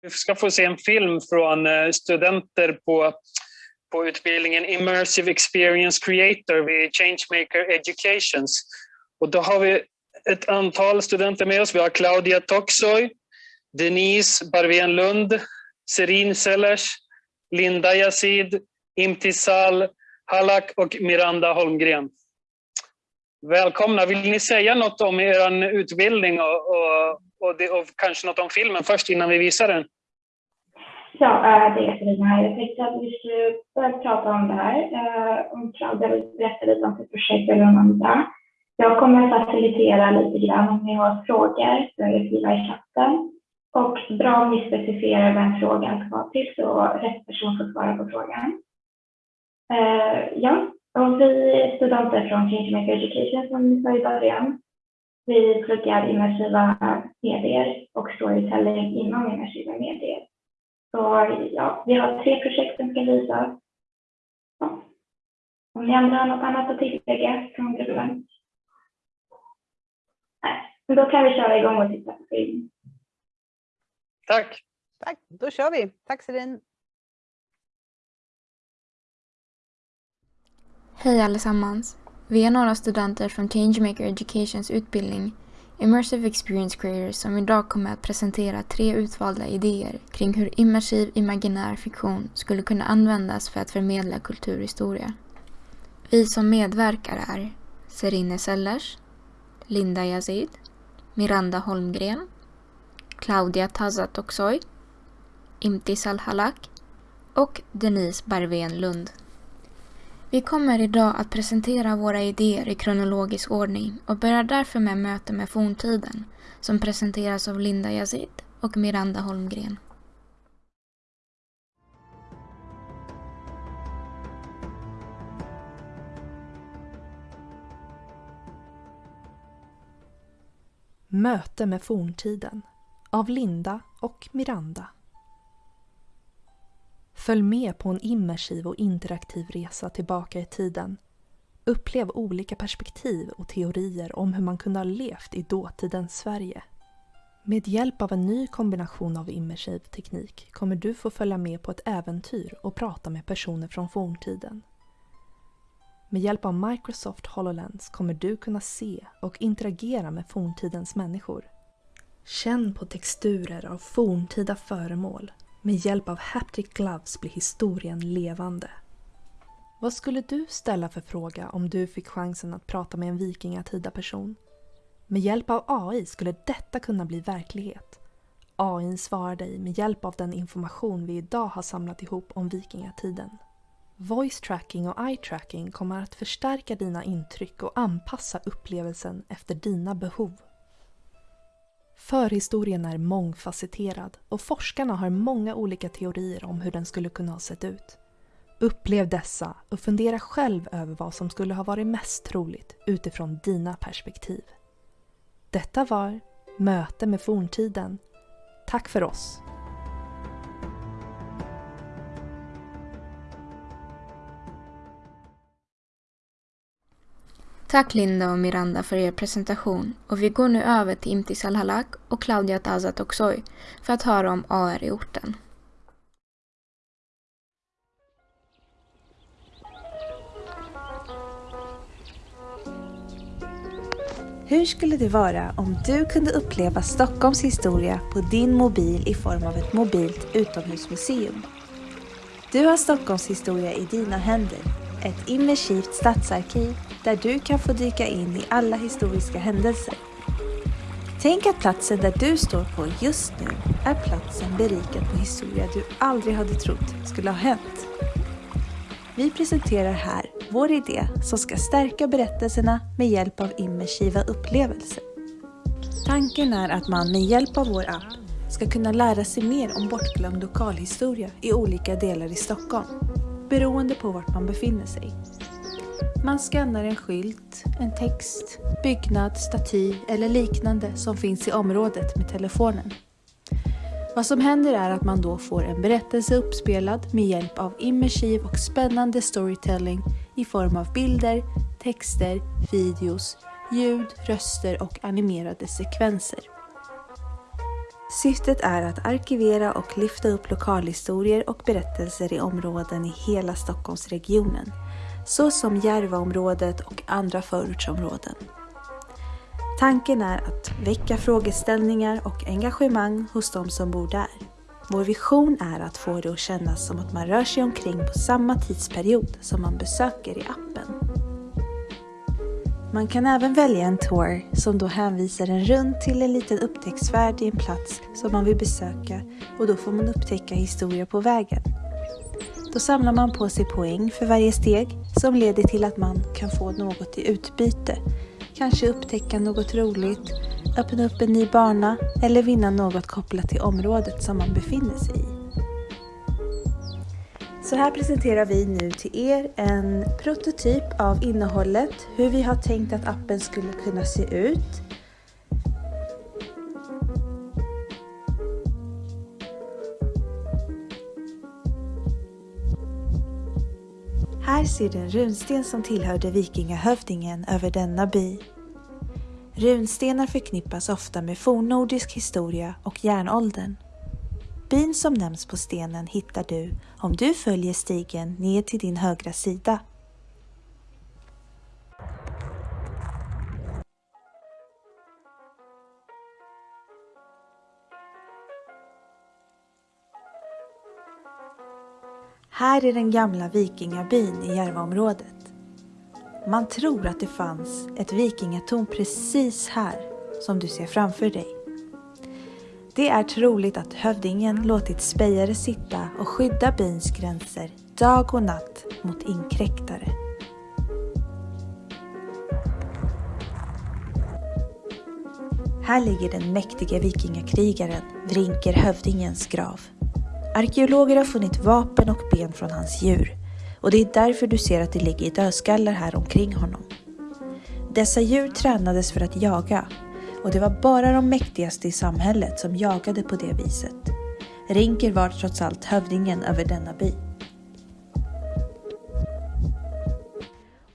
Vi ska få se en film från eh, studenter på, på utbildningen Immersive Experience Creator vid Changemaker Educations. Och då har vi ett antal studenter med oss. Vi har Claudia Toxoy, Denise Barvén Lund, Serin Sellers, Linda Yazid, Imtisal Halak och Miranda Holmgren. Välkomna! Vill ni säga något om er utbildning och, och, och, det, och kanske något om filmen först innan vi visar den? Ja, eh, det är Katarina. här. Jag tänkte att vi skulle börja prata om det här. Eh, om Claudia vill berätta lite om sitt projekt eller om andra. Jag kommer att facilitera lite grann om ni har frågor så är det skriva i chatten. Och bra om ni specificerar vem frågan ska vara till så rätt person får svara på frågan. Eh, ja, och vi är studenter från Changemaker Education som ni sa i början. Vi pluggar immersiva medier och storytelling inom immersiva medier. Så ja, vi har tre projekt som ska visas. Ja. Om ni andra har något annat att tillägga från gruppen? Nej, då kan vi köra igång och titta på filmen. Tack! Tack, då kör vi. Tack Serin. Hej allesammans! Vi är några studenter från Changemaker Educations utbildning Immersive Experience Creators som idag kommer att presentera tre utvalda idéer kring hur immersiv imaginär fiktion skulle kunna användas för att förmedla kulturhistoria. Vi som medverkar är Serine Sellers, Linda Yazid, Miranda Holmgren, Claudia Tazatoksoy, Imtisal Halak och Denise Barvén Lund. Vi kommer idag att presentera våra idéer i kronologisk ordning och börjar därför med möte med forntiden som presenteras av Linda Yazid och Miranda Holmgren. Möte med forntiden av Linda och Miranda. Följ med på en immersiv och interaktiv resa tillbaka i tiden. Upplev olika perspektiv och teorier om hur man kunde ha levt i dåtidens Sverige. Med hjälp av en ny kombination av immersiv teknik kommer du få följa med på ett äventyr och prata med personer från forntiden. Med hjälp av Microsoft HoloLens kommer du kunna se och interagera med forntidens människor. Känn på texturer av forntida föremål med hjälp av Haptic Gloves blir historien levande. Vad skulle du ställa för fråga om du fick chansen att prata med en vikingatida person? Med hjälp av AI skulle detta kunna bli verklighet. AI svarar dig med hjälp av den information vi idag har samlat ihop om vikingatiden. Voice tracking och eye tracking kommer att förstärka dina intryck och anpassa upplevelsen efter dina behov. Förhistorien är mångfacetterad och forskarna har många olika teorier om hur den skulle kunna ha sett ut. Upplev dessa och fundera själv över vad som skulle ha varit mest troligt utifrån dina perspektiv. Detta var Möte med forntiden. Tack för oss! Tack Linda och Miranda för er presentation och vi går nu över till Imtis Alhalak och Claudia Tazat Oksoy för att höra om AR i orten. Hur skulle det vara om du kunde uppleva Stockholms historia på din mobil i form av ett mobilt utomhusmuseum? Du har Stockholms historia i dina händer, ett immersivt stadsarkiv där du kan få dyka in i alla historiska händelser. Tänk att platsen där du står på just nu är platsen berikad på historia du aldrig hade trott skulle ha hänt. Vi presenterar här vår idé som ska stärka berättelserna med hjälp av immersiva upplevelser. Tanken är att man med hjälp av vår app ska kunna lära sig mer om bortglömd lokalhistoria i olika delar i Stockholm, beroende på vart man befinner sig. Man skannar en skylt, en text, byggnad, staty eller liknande som finns i området med telefonen. Vad som händer är att man då får en berättelse uppspelad med hjälp av immersiv och spännande storytelling i form av bilder, texter, videos, ljud, röster och animerade sekvenser. Syftet är att arkivera och lyfta upp lokalhistorier och berättelser i områden i hela Stockholmsregionen, såsom Järvaområdet och andra förortsområden. Tanken är att väcka frågeställningar och engagemang hos de som bor där. Vår vision är att få det att kännas som att man rör sig omkring på samma tidsperiod som man besöker i appen. Man kan även välja en tour som då hänvisar en runt till en liten upptäcktsfärd i en plats som man vill besöka och då får man upptäcka historier på vägen. Då samlar man på sig poäng för varje steg som leder till att man kan få något i utbyte. Kanske upptäcka något roligt, öppna upp en ny bana eller vinna något kopplat till området som man befinner sig i. Så här presenterar vi nu till er en prototyp av innehållet, hur vi har tänkt att appen skulle kunna se ut. Här ser du en runsten som tillhörde vikingahövdingen över denna by. Runstenar förknippas ofta med fornnordisk historia och järnåldern. Byn som nämns på stenen hittar du om du följer stigen ner till din högra sida. Här är den gamla vikingabyn i Järvaområdet. Man tror att det fanns ett vikingatorn precis här som du ser framför dig. Det är troligt att hövdingen låtit spejare sitta och skydda byns gränser dag och natt mot inkräktare. Här ligger den mäktiga vikingakrigaren Vrinker hövdingens grav. Arkeologer har funnit vapen och ben från hans djur och det är därför du ser att det ligger dödskallar här omkring honom. Dessa djur tränades för att jaga och det var bara de mäktigaste i samhället som jagade på det viset. Rinker var trots allt hövdingen över denna by.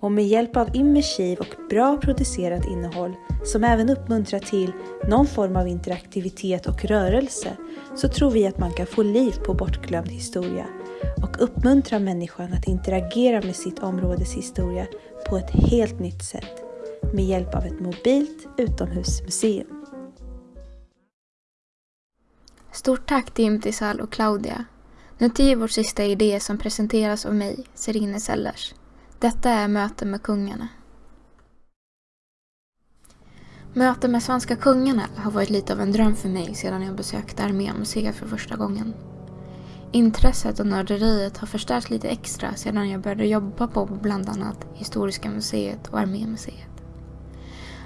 Och med hjälp av immersiv och bra producerat innehåll som även uppmuntrar till någon form av interaktivitet och rörelse så tror vi att man kan få liv på bortglömd historia och uppmuntra människan att interagera med sitt områdes historia på ett helt nytt sätt med hjälp av ett mobilt utomhusmuseum. Stort tack till Imtisal och Claudia. Nu till vår sista idé som presenteras av mig, Serine Sellers. Detta är Möte med kungarna. Möte med svenska kungarna har varit lite av en dröm för mig sedan jag besökte Armémuseet för första gången. Intresset och nörderiet har förstärkts lite extra sedan jag började jobba på bland annat Historiska museet och Armémuseet.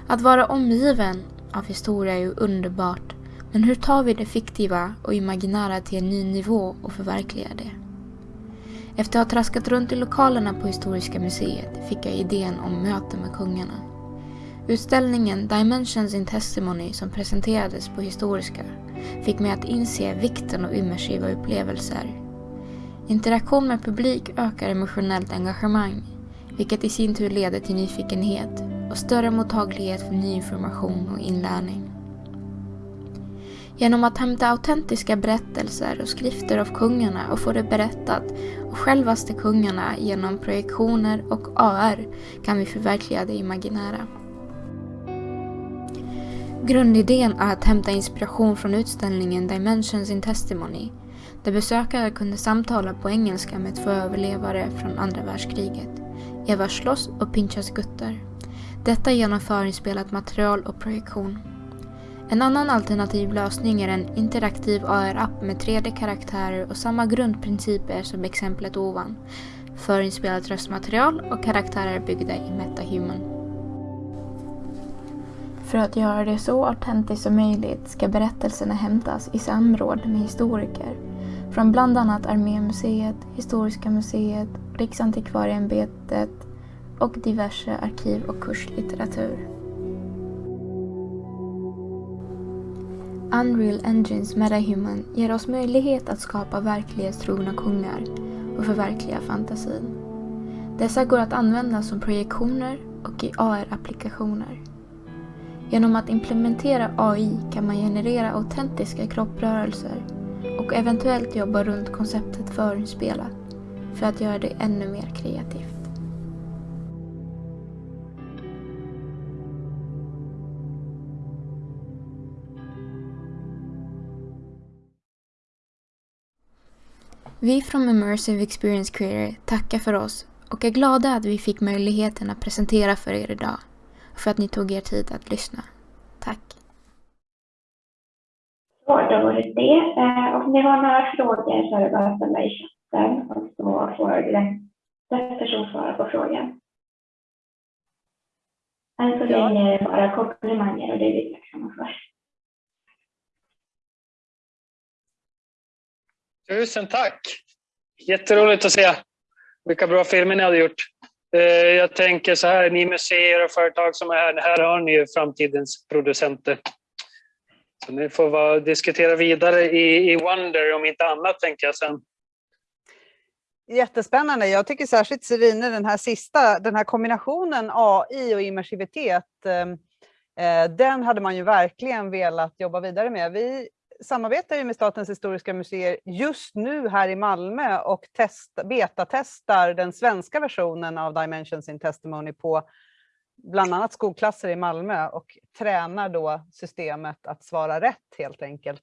Att vara omgiven av historia är ju underbart, men hur tar vi det fiktiva och imaginära till en ny nivå och förverkligar det? Efter att ha traskat runt i lokalerna på Historiska museet fick jag idén om möte med kungarna. Utställningen Dimensions in Testimony som presenterades på Historiska fick mig att inse vikten av immersiva upplevelser. Interaktion med publik ökar emotionellt engagemang, vilket i sin tur leder till nyfikenhet och större mottaglighet för ny information och inlärning. Genom att hämta autentiska berättelser och skrifter av kungarna och få det berättat av självaste kungarna genom projektioner och AR kan vi förverkliga det imaginära. Grundidén är att hämta inspiration från utställningen Dimensions in Testimony där besökare kunde samtala på engelska med två överlevare från andra världskriget, Eva Schloss och Pinchas Gutter. Detta genom förinspelat material och projektion. En annan alternativ lösning är en interaktiv AR-app med 3D-karaktärer och samma grundprinciper som exemplet ovan. Förinspelat röstmaterial och karaktärer byggda i MetaHuman. För att göra det så autentiskt som möjligt ska berättelserna hämtas i samråd med historiker från bland annat Armémuseet, Historiska museet, Riksantikvarieämbetet och diverse arkiv och kurslitteratur. Unreal Engines MetaHuman ger oss möjlighet att skapa verklighetstrogna kungar och förverkliga fantasin. Dessa går att använda som projektioner och i AR-applikationer. Genom att implementera AI kan man generera autentiska kropprörelser och eventuellt jobba runt konceptet förinspelat för att göra det ännu mer kreativt. Vi från Immersive Experience Creator tackar för oss och är glada att vi fick möjligheten att presentera för er idag och för att ni tog er tid att lyssna. Tack! Så, då var det det. Eh, Om ni har några frågor så är det bara att ställa i chatten och så får rätt person svara på frågan. Än så länge är det bara komplimanger och det är vi tacksamma för. Tusen tack! Jätteroligt att se vilka bra filmer ni hade gjort. Eh, jag tänker så här, ni museer och företag som är här, här har ni ju framtidens producenter. Så ni får vara, diskutera vidare i, i Wonder om inte annat tänker jag sen. Jättespännande. Jag tycker särskilt Serine, den här sista, den här kombinationen AI och immersivitet, eh, eh, den hade man ju verkligen velat jobba vidare med. Vi samarbetar ju med Statens historiska museer just nu här i Malmö och test, betatestar den svenska versionen av Dimensions in Testimony på bland annat skolklasser i Malmö och tränar då systemet att svara rätt helt enkelt.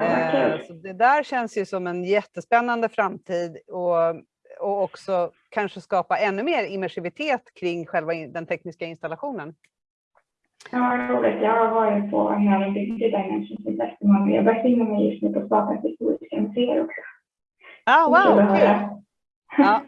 Eh, Så det där känns ju som en jättespännande framtid och, och också kanske skapa ännu mer immersivitet kring själva den tekniska installationen. Ja, roligt. Jag har varit på när de byggde Dimensions in Testimony. Jag befinner mig just nu på Statens historiska museer också. Ah, wow, kul! höra. Ja,